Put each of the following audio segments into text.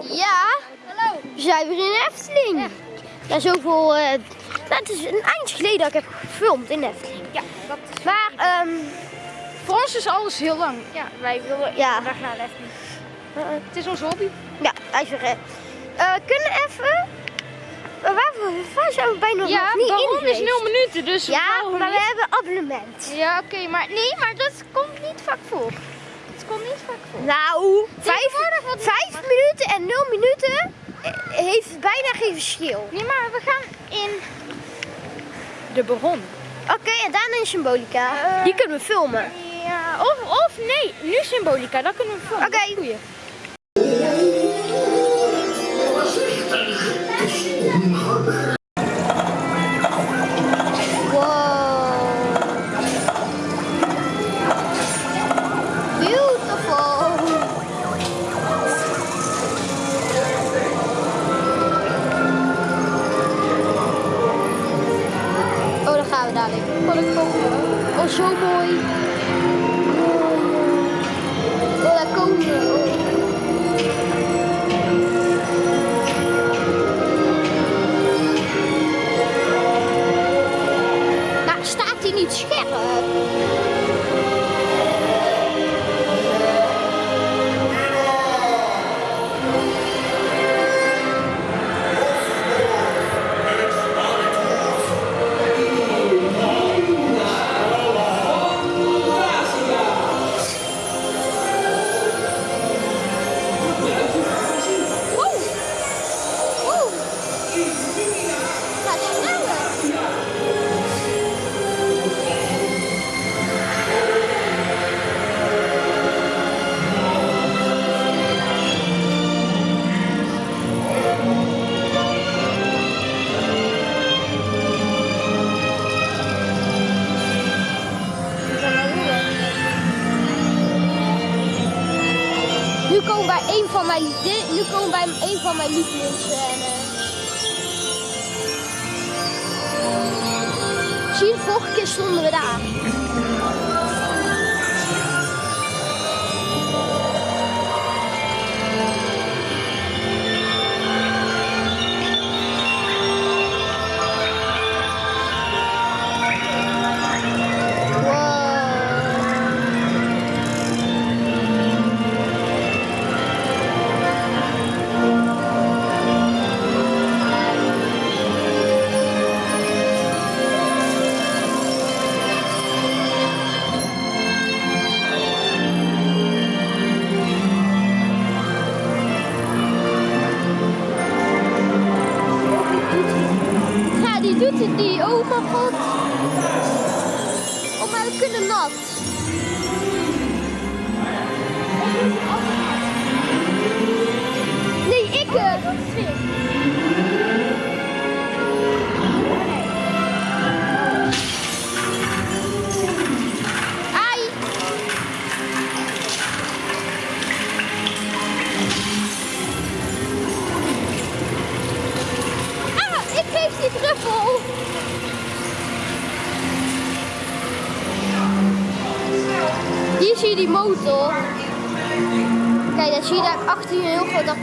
Ja, Hallo. we zijn weer in de Efteling. Ja, zoveel. eh nou, het is een eindje geleden dat ik heb gefilmd in de Efteling. Ja, dat is... Maar, ehm Voor ons is alles heel lang. Ja, wij willen Ja. dag naar de Efteling. eh, Het is onze hobby. ja, hij is er. eh. Eh, kunnen even. Waar, waar zijn we bijna Ja, nog niet in is geweest? 0 minuten, dus Ja, maar we niet? hebben abonnement. Ja, oké, maar nee, maar dat komt niet vaak voor. Komt niet vaak voor. Nou, vijf, vijf minuten en nul minuten eh, heeft bijna geen verschil. Nee, maar we gaan in de Baron. Oké, en daarna in Symbolica. Eh, Die kunnen we filmen. Ja, of, of nee, nu Symbolica, dat kunnen we filmen. Oké. We bij een van mijn lievelingsscènes. Zie je, vorige keer stonden we daar. Oh,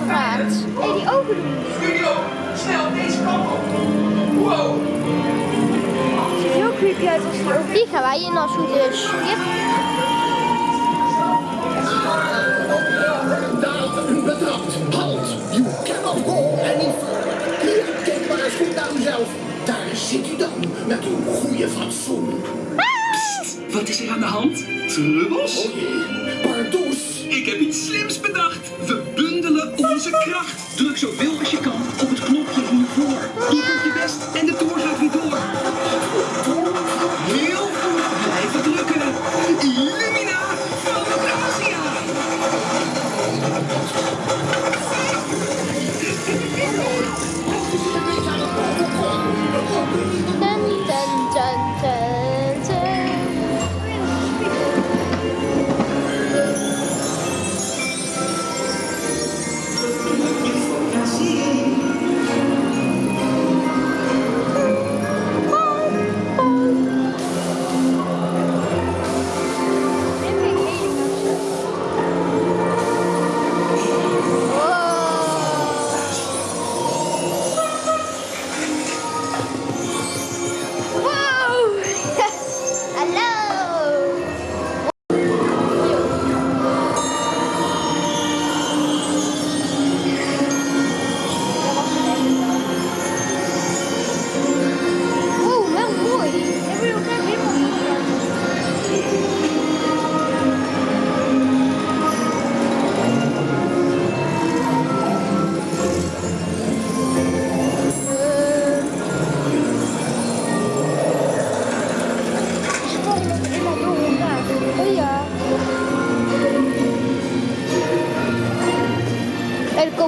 apparaat. Hé, die ogen doen. Studio, snel deze kant op. Wow. ziet er heel creepy uit als die. Die gaan wij in als het goed is. Yep. Daalt betrapt. Halt! You cannot go any further. Hier, kijk maar eens goed naar uzelf. Daar zit u dan, met uw goede fatsoen. Wat is er aan de hand? Trubbels? O jee, pardoes. Ik heb iets slims bedacht. We bundelen onze kracht. Druk zoveel als je kan op het knopje hiervoor. Doe op je best en de toer gaat weer door.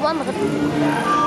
En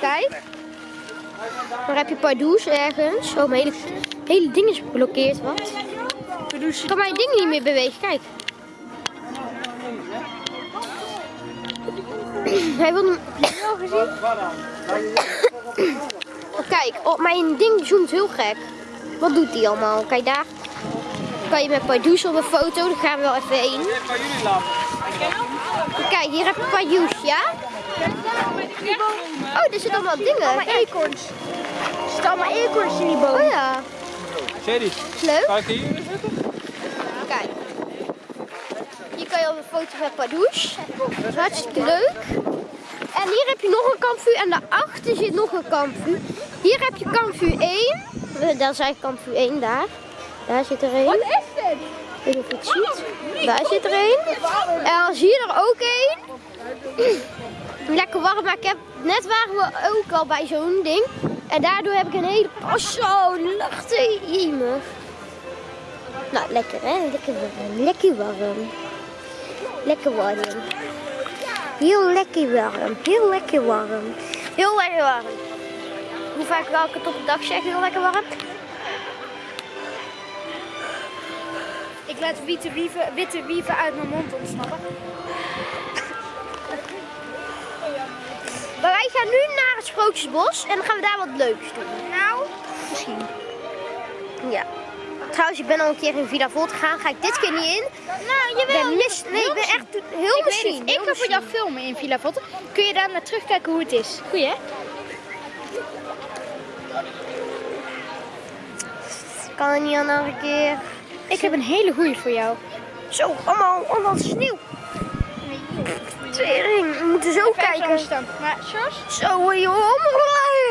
Kijk. Dan heb je Pardoes ergens. Oh, mijn hele, hele ding is geblokkeerd, wat? Ik kan mijn ding niet meer bewegen, kijk. Hij wil gezien? Kijk, oh, mijn ding zoomt heel gek. Wat doet hij allemaal? Kijk daar. Kan je met Pardoes op een foto, daar gaan we wel even heen. Kijk, hier heb je Pardoes, ja? Oh, er zitten allemaal dingen. Allemaal eekhoorns. Er zitten allemaal eekhoorns in die boom. Oh ja. Sherry, Leuk. kan ik hier zitten? Kijk. Hier kan je op een foto met Pardoes. Dat is hartstikke leuk. En hier heb je nog een kampvuur en daarachter zit nog een kampvuur. Hier heb je kampvuur 1. Eh, Daar eigenlijk kampvuur 1, daar. Daar zit er één. Wat is dit? Ik weet niet of je het ziet. Daar zit er één. En dan zie je er ook één. Lekker warm, maar ik heb, net waren we ook al bij zo'n ding. En daardoor heb ik een hele... Oh zo, jemig. Nou, lekker hè? Lekker warm. Lekker warm. Lekker warm. Heel lekker warm. Heel lekker warm. Heel lekker warm. Hoe vaak wil ik het op de dag? Heel lekker warm. Ik laat witte wieven, witte wieven uit mijn mond ontsnappen. Maar wij gaan nu naar het Sprookjesbos en dan gaan we daar wat leuks doen. Nou, Misschien. Ja. Trouwens, ik ben al een keer in Villa Volt gegaan. Ga ik dit keer niet in. nou Ik jawel. ben mis... Nee, ik ben echt heel ik misschien. weet het. Ik ga voor jou filmen in Villa Votte. Kun je daar naar terugkijken hoe het is? Goeie hè? Kan er niet al nog een keer. Ik heb een hele goeie voor jou. Zo, allemaal, allemaal sneeuw. Tering, we moeten zo kijken. staan. Maar Sjors, Zo, joh.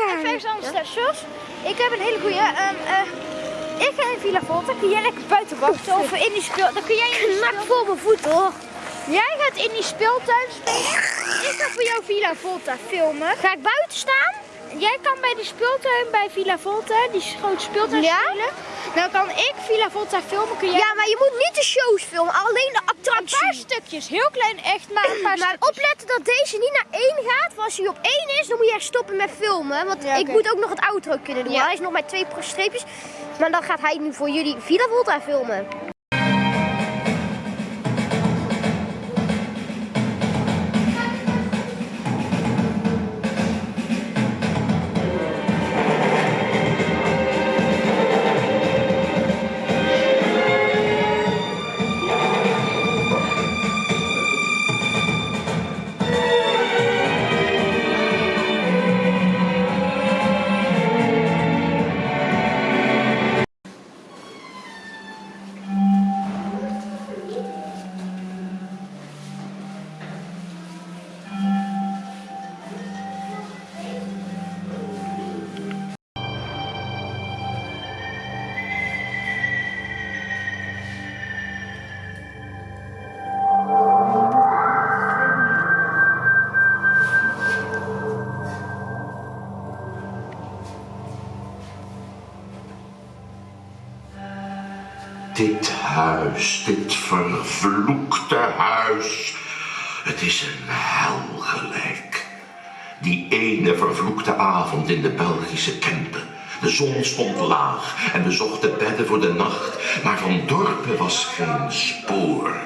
even eens anders staan. Sjors, ik heb een hele goeie. Ehm, eh, ik ga in Villa Volta. Kun jij lekker buiten wachten? Of in die speel... Dan kun jij in die speel... voor mijn voet hoor. Jij gaat in die speeltuin spelen. Ik ga voor jou Villa Volta filmen. Ga ik buiten staan? Jij kan bij die speeltuin bij Villa Volta, die grote speeltuin Ja? spelen. Dan kan ik Villa Volta filmen. Kun jij Ja, maar je moet niet de shows filmen, alleen de een paar attracties. stukjes, heel klein echt, maar een paar Maar stukjes. opletten dat deze niet naar één gaat. Want als hij op één is, dan moet je echt stoppen met filmen. Want Ja, ik moet ook nog het outro kunnen doen. Ja. Hij is nog met twee streepjes. Maar dan gaat hij nu voor jullie Villa Volta filmen. Dit vervloekte huis. Het is een hel gelijk. Die ene vervloekte avond in de Belgische Kempen. De zon stond laag en we zochten bedden voor de nacht, maar van dorpen was geen spoor.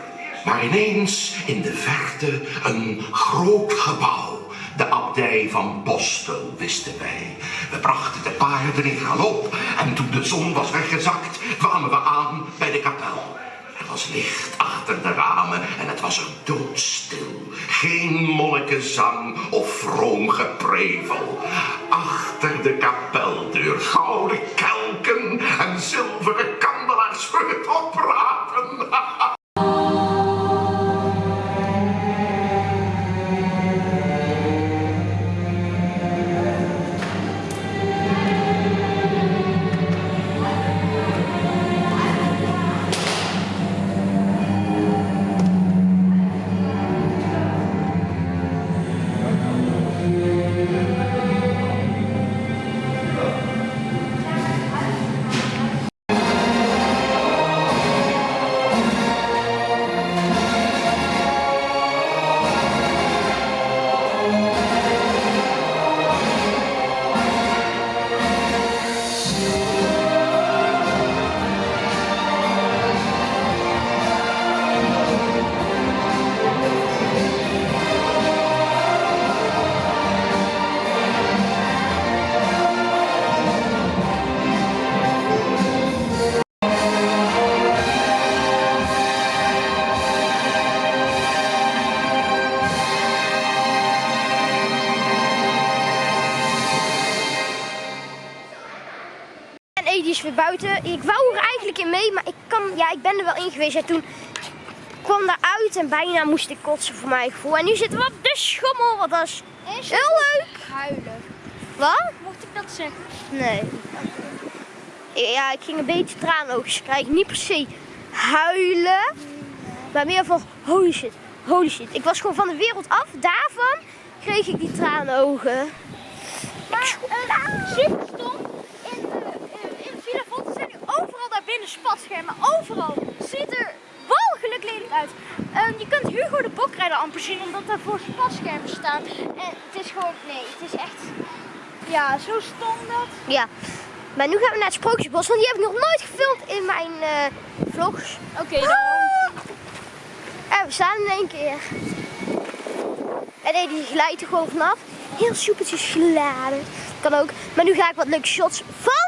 Maar ineens in de verte een groot gebouw. De abdij van Bostel, wisten wij. We brachten de paarden in galop en toen de zon was weggezakt, kwamen we aan bij de kapel. Er was licht achter de ramen en het was er doodstil. Geen monnikenzang of vroom geprevel. Achter de kapeldeur gouden kelken en zilveren kandelaars voor het oprapen. Ik wou er eigenlijk in mee, maar ik kan, ja, ik ben er wel in geweest. En toen kwam daar uit en bijna moest ik kotsen voor mijn gevoel. En nu zitten we op de schommel, want dat is heel leuk. Huilen. Wat? Mocht ik dat zeggen? Nee. Ja, ik ging een beetje traanoogjes krijgen. Niet per se huilen, maar meer van holy shit, holy shit. Ik was gewoon van de wereld af. Daarvan kreeg ik die traanogen. Maar uh, super stom. In, de, in, in Villa Volta zijn nu binnen spatschermen. Overal. Ziet er walgelijk lelijk uit. Ehm, je kunt Hugo de Bokrijder amper zien omdat daar voor spatschermen staan. En het is gewoon, nee, het is echt, ja, zo stom dat. Ja. Maar nu gaan we naar het Sprookjesbos, want die heb ik nog nooit gefilmd in mijn eh, vlogs. Oké, dan. En we staan in één keer. En nee, die glijdt er gewoon vanaf. Heel soepeltjes geladen. Kan ook. Maar nu ga ik wat leuke shots van.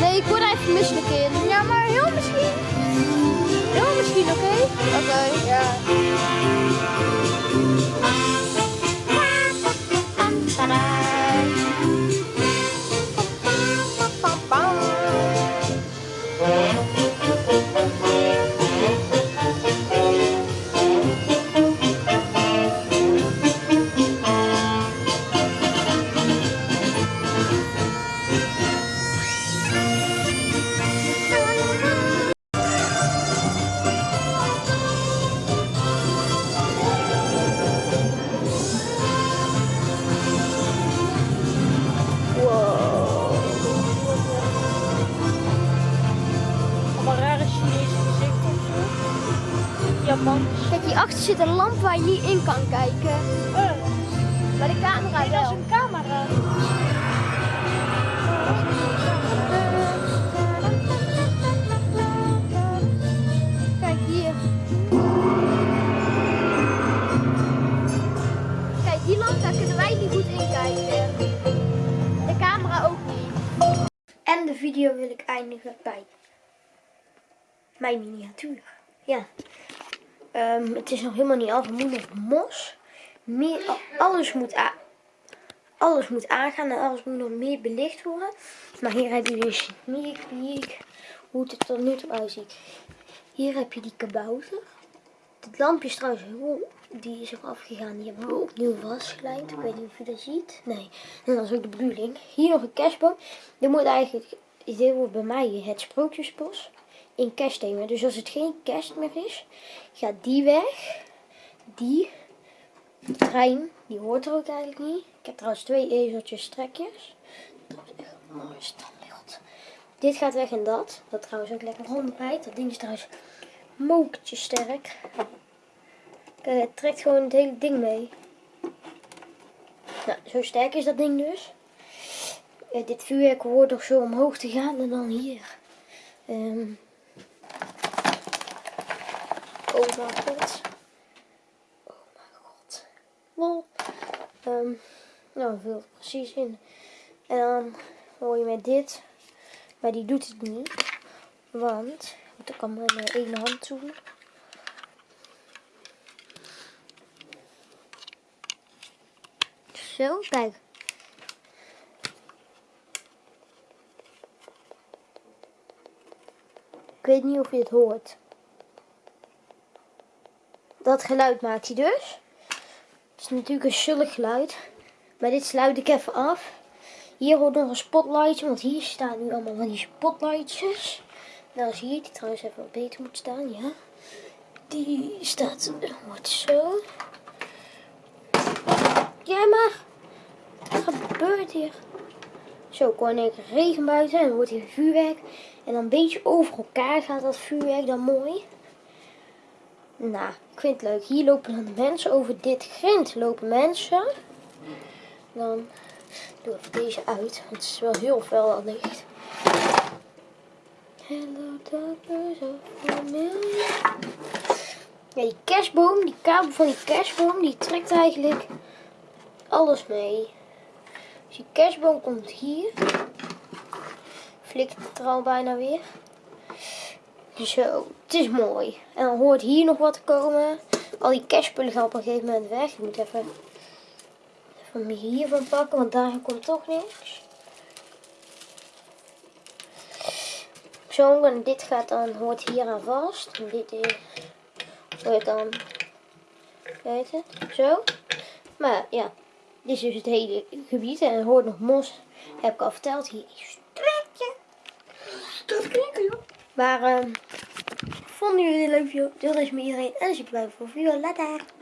Nee, ik word even misselijk in. Ja, maar heel misschien. Heel misschien, oké? Oké. Ja. Kijk, hierachter zit een lamp waar je niet in kan kijken. Maar de camera Nee, dat is een camera. Kijk hier. Kijk, die lamp, daar kunnen wij niet goed in kijken. De camera ook niet. En de video wil ik eindigen bij mijn miniatuur. Ja. Ehm, het is nog helemaal niet af. Er moet nog mos. Meer, alles moet. Alles moet aangaan en alles moet nog meer belicht worden. Maar hier heb je dus sneak hoe het er tot nu toe uitziet. Hier heb je die kabouter. Het lampje is trouwens heel, die is er afgegaan. Die hebben we opnieuw vastgelijmd. Ik weet niet of je dat ziet. Nee, en dat is ook de bedoeling. Hier nog een kerstboom. Dit moet eigenlijk, dit wordt bij mij het sprookjesbos in kerstthema. Dus als het geen kerst meer is, gaat die weg. Die trein, die hoort er ook eigenlijk niet. Ik heb trouwens twee ezeltjes strekjes. Dat is echt een mooi standbeeld. Dit gaat weg en dat. Dat trouwens ook lekker rondrijdt. Dat ding is trouwens mokertje sterk. Kijk, het trekt gewoon het hele ding mee. Nou, zo sterk is dat ding dus. Eh, dit vuurwerk hoort nog zo omhoog te gaan en dan hier. Ehm oh mijn god. Oh mijn god. Lol. Ehm nou, het precies in. En dan hoor je met dit. Maar die doet het niet. Want, ik kan met mijn ene hand doen. Zo, kijk. Ik weet niet of je het hoort. Dat geluid maakt hij dus. Het is natuurlijk een zullig geluid. Maar dit sluit ik even af. Hier hoort nog een spotlightje, want hier staan nu allemaal van die spotlightjes. Nou zie je die trouwens even wat beter moet staan, ja. Die staat, wordt zo. Jij maar. Wat gebeurt hier? Zo, ik hoor regen buiten en dan wordt hier vuurwerk. En dan een beetje over elkaar gaat dat vuurwerk dan mooi. Nou, ik vind het leuk. Hier lopen dan mensen. Over dit grind lopen mensen. Dan doe ik deze uit. Want het is wel heel fel al licht. Hello darkness of. Ja, die kerstboom, die kabel van die kerstboom, die trekt eigenlijk alles mee. Dus die kerstboom komt hier. Flikt het er al bijna weer. Zo, het is mooi. En dan hoort hier nog wat te komen. Al die kerstspullen gaan op een gegeven moment weg. Ik moet even, even hiervan pakken, want daar komt toch niks. Zo, en dit gaat dan, hoort hier aan vast. En dit is, hoort dan, weet het, zo. Maar ja, dit is dus het hele gebied. En er hoort nog mos, heb ik al verteld. Hier is een trekje. Dat klinkt joh. Maar, ehm vonden jullie dit leuk video? Deel deze met iedereen. En super leuk voor video. Later.